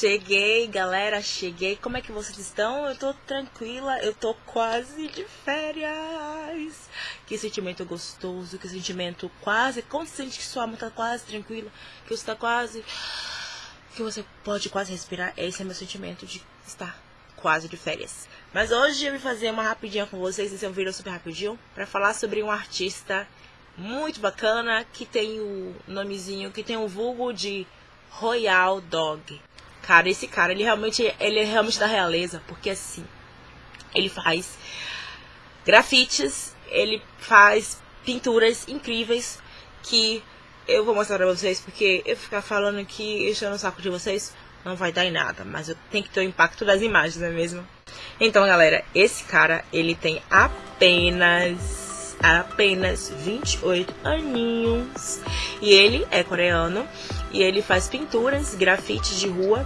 Cheguei, galera, cheguei. Como é que vocês estão? Eu tô tranquila, eu tô quase de férias. Que sentimento gostoso, que sentimento quase. Quando você sente que sua alma tá quase tranquila, que você tá quase. que você pode quase respirar. Esse é meu sentimento de estar quase de férias. Mas hoje eu vim fazer uma rapidinha com vocês, esse é um vídeo super rapidinho, para falar sobre um artista muito bacana que tem o nomezinho, que tem o vulgo de Royal Dog. Cara, esse cara, ele realmente, ele é realmente da realeza, porque assim, ele faz grafites, ele faz pinturas incríveis que eu vou mostrar pra vocês, porque eu ficar falando aqui, enchendo o saco de vocês, não vai dar em nada, mas eu tenho que ter o impacto das imagens, não é mesmo? Então, galera, esse cara, ele tem apenas, apenas 28 aninhos, e ele é coreano, e ele faz pinturas, grafites de rua.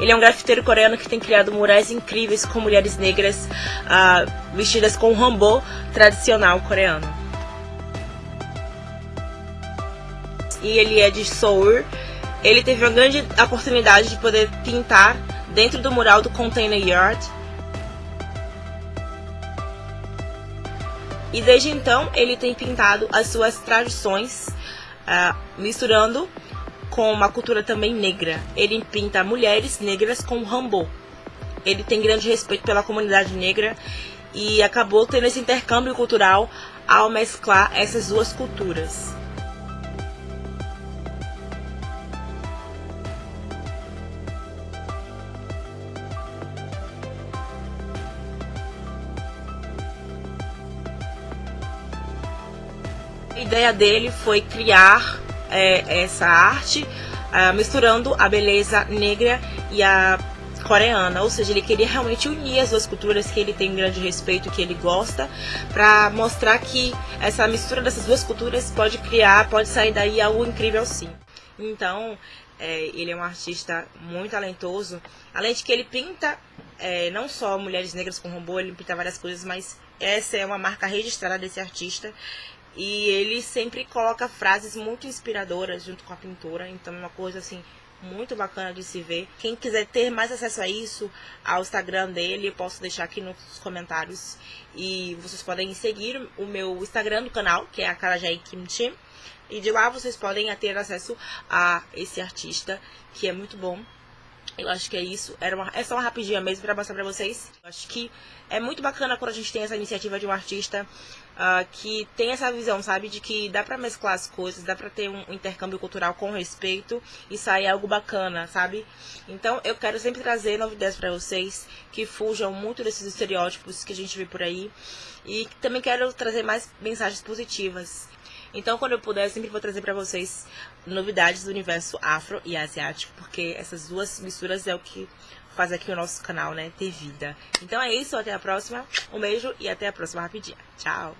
Ele é um grafiteiro coreano que tem criado murais incríveis com mulheres negras uh, vestidas com hanbok tradicional coreano. E ele é de Seoul. Ele teve uma grande oportunidade de poder pintar dentro do mural do Container Yard, E desde então ele tem pintado as suas tradições, uh, misturando com uma cultura também negra. Ele pinta mulheres negras com Rambo. Ele tem grande respeito pela comunidade negra e acabou tendo esse intercâmbio cultural ao mesclar essas duas culturas. A ideia dele foi criar é, essa arte uh, misturando a beleza negra e a coreana, ou seja, ele queria realmente unir as duas culturas que ele tem um grande respeito, que ele gosta, para mostrar que essa mistura dessas duas culturas pode criar, pode sair daí algo incrível sim. Então, é, ele é um artista muito talentoso, além de que ele pinta é, não só mulheres negras com robô, ele pinta várias coisas, mas essa é uma marca registrada desse artista e ele sempre coloca frases muito inspiradoras junto com a pintura, então é uma coisa assim muito bacana de se ver. Quem quiser ter mais acesso a isso, ao Instagram dele, eu posso deixar aqui nos comentários. E vocês podem seguir o meu Instagram do canal, que é a Karajai Kimchi. E de lá vocês podem ter acesso a esse artista, que é muito bom. Eu acho que é isso. Era uma, é só uma rapidinha mesmo para mostrar para vocês. Eu acho que é muito bacana quando a gente tem essa iniciativa de um artista uh, que tem essa visão, sabe? De que dá para mesclar as coisas, dá para ter um intercâmbio cultural com respeito e sair algo bacana, sabe? Então eu quero sempre trazer novidades para vocês que fujam muito desses estereótipos que a gente vê por aí. E também quero trazer mais mensagens positivas. Então, quando eu puder, eu sempre vou trazer para vocês novidades do universo afro e asiático, porque essas duas misturas é o que faz aqui o nosso canal, né, ter vida. Então é isso, até a próxima. Um beijo e até a próxima rapidinha. Tchau!